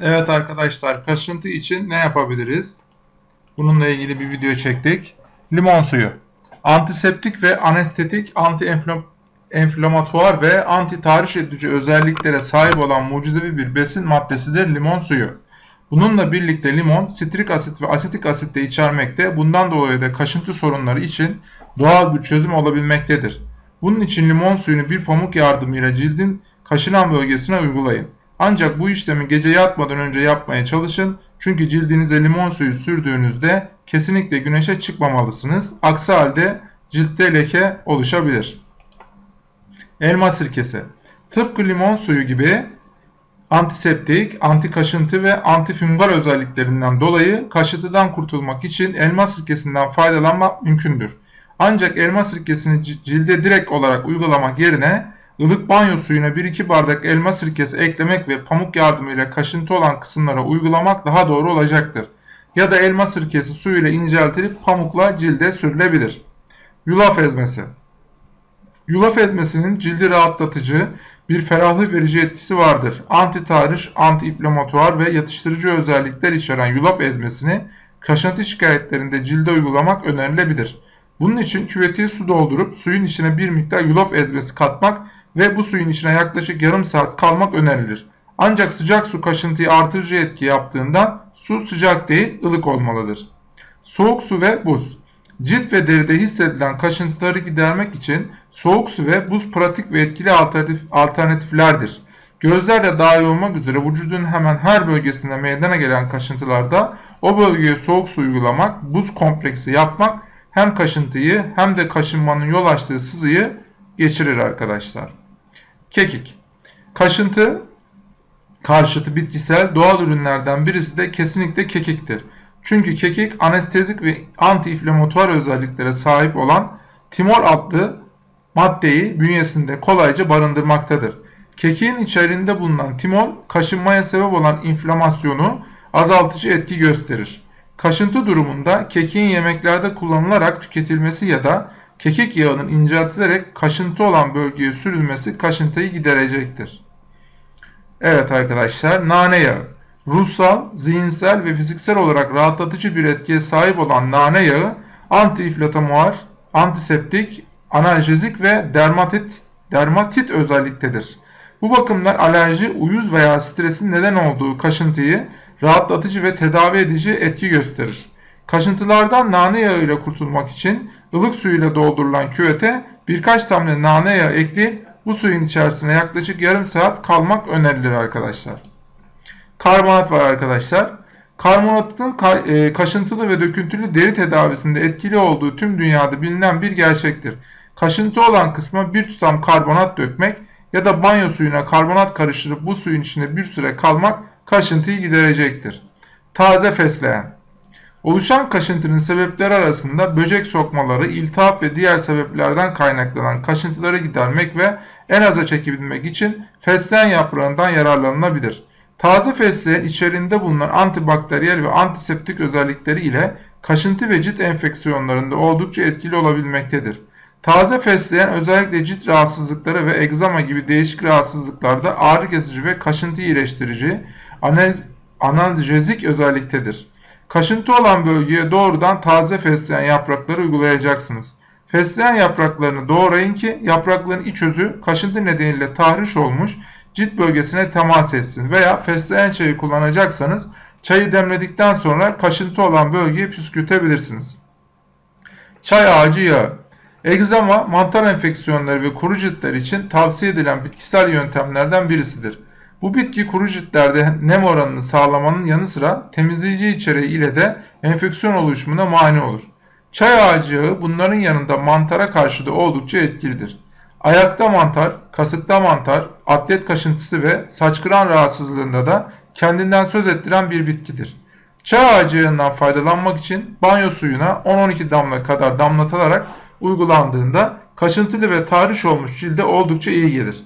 Evet arkadaşlar kaşıntı için ne yapabiliriz? Bununla ilgili bir video çektik. Limon suyu. Antiseptik ve anestetik, anti-enflamatuar ve anti-tahriş edici özelliklere sahip olan mucizevi bir besin maddesidir limon suyu. Bununla birlikte limon sitrik asit ve asetik asit de içermekte. Bundan dolayı da kaşıntı sorunları için doğal bir çözüm olabilmektedir. Bunun için limon suyunu bir pamuk yardımıyla cildin kaşınan bölgesine uygulayın. Ancak bu işlemi gece yatmadan önce yapmaya çalışın. Çünkü cildinize limon suyu sürdüğünüzde kesinlikle güneşe çıkmamalısınız. Aksi halde ciltte leke oluşabilir. Elma sirkesi. Tıpkı limon suyu gibi antiseptik, anti kaşıntı ve antifungal özelliklerinden dolayı kaşıntıdan kurtulmak için elma sirkesinden faydalanmak mümkündür. Ancak elma sirkesini cilde direkt olarak uygulamak yerine ılık banyo suyuna 1-2 bardak elma sirkesi eklemek ve pamuk yardımıyla kaşıntı olan kısımlara uygulamak daha doğru olacaktır. Ya da elma sirkesi suyuyla inceltilip pamukla cilde sürülebilir. Yulaf ezmesi Yulaf ezmesinin cildi rahatlatıcı, bir ferahlık verici etkisi vardır. Anti-tarih, anti-inflamatuar ve yatıştırıcı özellikler içeren yulaf ezmesini kaşıntı şikayetlerinde cilde uygulamak önerilebilir. Bunun için küvetiye su doldurup suyun içine bir miktar yulaf ezmesi katmak ve bu suyun içine yaklaşık yarım saat kalmak önerilir. Ancak sıcak su kaşıntıyı artırıcı etki yaptığından su sıcak değil ılık olmalıdır. Soğuk su ve buz Cilt ve deride hissedilen kaşıntıları gidermek için soğuk su ve buz pratik ve etkili alternatif, alternatiflerdir. Gözlerle dahil olmak üzere vücudun hemen her bölgesinde meydana gelen kaşıntılarda o bölgeye soğuk su uygulamak, buz kompleksi yapmak hem kaşıntıyı hem de kaşınmanın yol açtığı sızıyı geçirir arkadaşlar. Kekik. Kaşıntı karşıtı bitkisel doğal ürünlerden birisi de kesinlikle kekiktir. Çünkü kekik anestezik ve anti-inflamatuar özelliklere sahip olan timol adlı maddeyi bünyesinde kolayca barındırmaktadır. Kekiğin içerisinde bulunan timol kaşınmaya sebep olan inflamasyonu azaltıcı etki gösterir. Kaşıntı durumunda kekiğin yemeklerde kullanılarak tüketilmesi ya da kekik yağının inceltilerek kaşıntı olan bölgeye sürülmesi kaşıntıyı giderecektir. Evet arkadaşlar nane yağı. Ruhsal, zihinsel ve fiziksel olarak rahatlatıcı bir etkiye sahip olan nane yağı anti-inflamatuar, antiseptik, analjezik ve dermatit, dermatit özelliktedir. Bu bakımdan alerji, uyuz veya stresin neden olduğu kaşıntıyı rahatlatıcı ve tedavi edici etki gösterir. Kaşıntılardan nane yağı ile kurtulmak için ılık suyla doldurulan küvete birkaç damla nane yağı ekleyip bu suyun içerisine yaklaşık yarım saat kalmak önerilir arkadaşlar. Karbonat var arkadaşlar. Karbonatın e, kaşıntılı ve döküntülü deri tedavisinde etkili olduğu tüm dünyada bilinen bir gerçektir. Kaşıntı olan kısma bir tutam karbonat dökmek ya da banyo suyuna karbonat karıştırıp bu suyun içinde bir süre kalmak kaşıntıyı giderecektir. Taze fesleğen Oluşan kaşıntının sebepleri arasında böcek sokmaları, iltihap ve diğer sebeplerden kaynaklanan kaşıntıları gidermek ve en aza çekebilmek için fesleğen yaprağından yararlanılabilir. Taze fesleğen içerisinde bulunan antibakteriyel ve antiseptik özellikleri ile kaşıntı ve cilt enfeksiyonlarında oldukça etkili olabilmektedir. Taze fesleğen özellikle cilt rahatsızlıkları ve egzama gibi değişik rahatsızlıklarda ağrı kesici ve kaşıntı iyileştirici, analjezik özelliktedir. Kaşıntı olan bölgeye doğrudan taze fesleğen yaprakları uygulayacaksınız. Fesleğen yapraklarını doğrayın ki yaprakların iç özü kaşıntı nedeniyle tahriş olmuş cilt bölgesine temas etsin veya fesleğen çayı kullanacaksanız çayı demledikten sonra kaşıntı olan bölgeyi püskürtebilirsiniz. Çay ağacı yağı Egzama, mantar enfeksiyonları ve kuru ciltler için tavsiye edilen bitkisel yöntemlerden birisidir. Bu bitki kuru ciltlerde nem oranını sağlamanın yanı sıra temizleyici içeriği ile de enfeksiyon oluşumuna mani olur. Çay ağacı yağı bunların yanında mantara karşı da oldukça etkilidir. Ayakta mantar, kasıkta mantar, atlet kaşıntısı ve saç kıran rahatsızlığında da kendinden söz ettiren bir bitkidir. Çay ağacı yağından faydalanmak için banyo suyuna 10-12 damla kadar damlatılarak uygulandığında kaşıntılı ve tahriş olmuş cilde oldukça iyi gelir.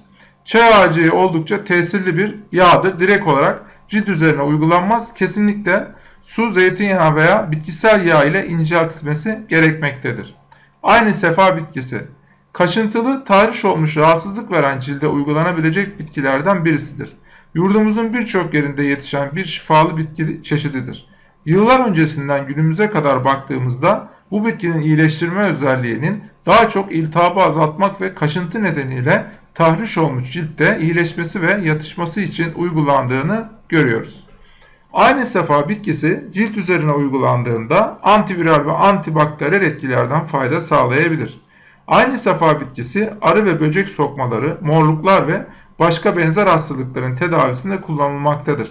Çay ağacı oldukça tesirli bir yağdır. Direkt olarak cilt üzerine uygulanmaz. Kesinlikle su, zeytinyağı veya bitkisel yağ ile inceltilmesi gerekmektedir. Aynı sefa bitkisi. Kaşıntılı, tahriş olmuş rahatsızlık veren cilde uygulanabilecek bitkilerden birisidir. Yurdumuzun birçok yerinde yetişen bir şifalı bitki çeşididir. Yıllar öncesinden günümüze kadar baktığımızda bu bitkinin iyileştirme özelliğinin daha çok iltihabı azaltmak ve kaşıntı nedeniyle tahriş olmuş ciltte iyileşmesi ve yatışması için uygulandığını görüyoruz. Aynı sefa bitkisi cilt üzerine uygulandığında antiviral ve antibakteriyel etkilerden fayda sağlayabilir. Aynı sefa bitkisi arı ve böcek sokmaları, morluklar ve başka benzer hastalıkların tedavisinde kullanılmaktadır.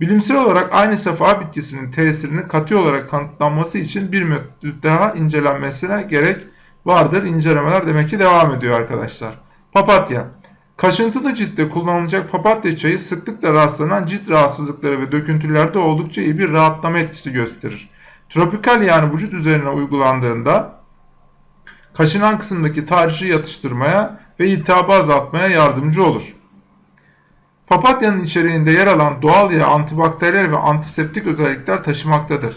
Bilimsel olarak aynı sefa bitkisinin tesirini katı olarak kanıtlanması için bir müddet daha incelenmesine gerek vardır. İncelemeler demek ki devam ediyor arkadaşlar. Papatya Kaşıntılı ciltte kullanılacak papatya çayı sıklıkla rastlanan cilt rahatsızlıkları ve döküntülerde oldukça iyi bir rahatlama etkisi gösterir. Tropikal yani vücut üzerine uygulandığında kaşınan kısımdaki tahrişi yatıştırmaya ve iltihabı azaltmaya yardımcı olur. Papatyanın içeriğinde yer alan doğal yağ antibakteriyel ve antiseptik özellikler taşımaktadır.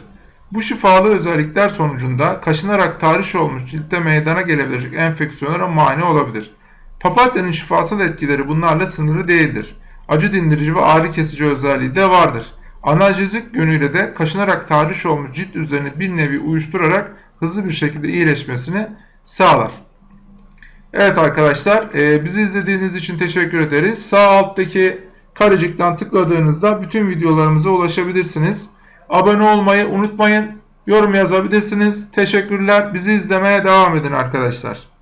Bu şifalı özellikler sonucunda kaşınarak tahriş olmuş ciltte meydana gelebilecek enfeksiyonlara mani olabilir. Papatyanın şifasal etkileri bunlarla sınırlı değildir. Acı dindirici ve ağrı kesici özelliği de vardır. Analjezik yönüyle de kaşınarak tahriş olmuş cilt üzerine bir nevi uyuşturarak hızlı bir şekilde iyileşmesini sağlar. Evet arkadaşlar e, bizi izlediğiniz için teşekkür ederiz. Sağ alttaki karecikten tıkladığınızda bütün videolarımıza ulaşabilirsiniz. Abone olmayı unutmayın. Yorum yazabilirsiniz. Teşekkürler. Bizi izlemeye devam edin arkadaşlar.